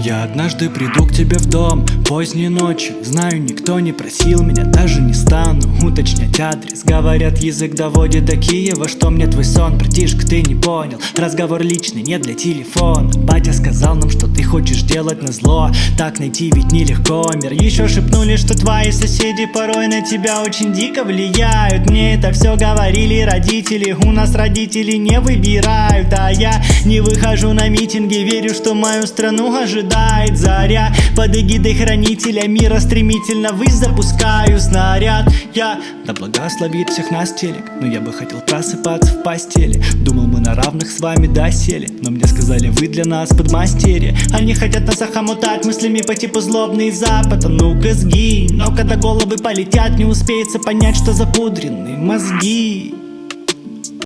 Я однажды приду к тебе в дом Поздней ночью Знаю, никто не просил меня Даже не стану уточнять адрес. Говорят, язык доводит до Киева Что мне твой сон, братишка, ты не понял. Разговор личный, не для телефона. Батя сказал хочешь делать на зло. Так найти ведь нелегко. Мир Еще шепнули, что твои соседи порой на тебя очень дико влияют. Мне это все говорили родители. У нас родители не выбирают. А я не выхожу на митинги. Верю, что мою страну ожидает заря. Под эгидой хранителя мира Стремительно ввысь запускаю снаряд. Я, да благословит всех нас телек. Но я бы хотел просыпаться в постели. Думал мы на равных с вами досели Но мне сказали вы для нас подмастерье. Они хотят нас охомутать мыслями по типу злобный запад А ну-ка сгинь. Но когда головы полетят не успеется понять, что запудренные мозги